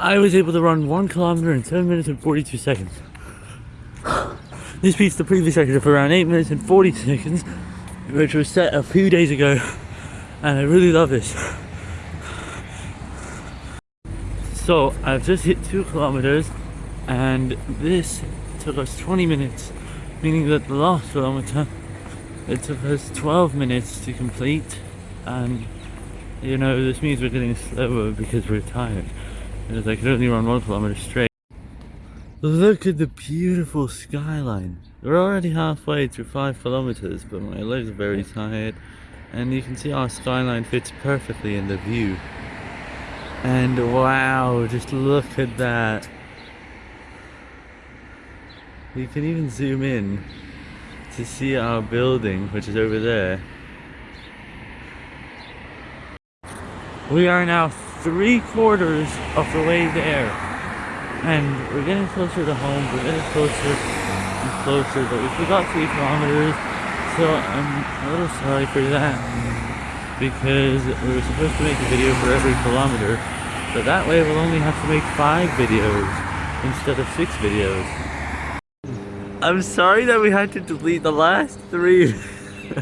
I was able to run one kilometer in 7 minutes and 42 seconds. This beats the previous record of around 8 minutes and 40 seconds, which was set a few days ago, and I really love this. So, I've just hit 2 kilometers, and this took us 20 minutes, meaning that the last kilometer, it took us 12 minutes to complete, and you know, this means we're getting slower because we're tired. Because I could only run one kilometer straight. Look at the beautiful skyline. We're already halfway through five kilometers, but my legs are very tired. And you can see our skyline fits perfectly in the view. And wow, just look at that. You can even zoom in to see our building, which is over there. We are now three quarters of the way there. And we're getting closer to home, we're getting closer and closer, but we forgot three kilometers. So I'm a little sorry for that. Because we were supposed to make a video for every kilometer. But that way we'll only have to make five videos instead of six videos. I'm sorry that we had to delete the last three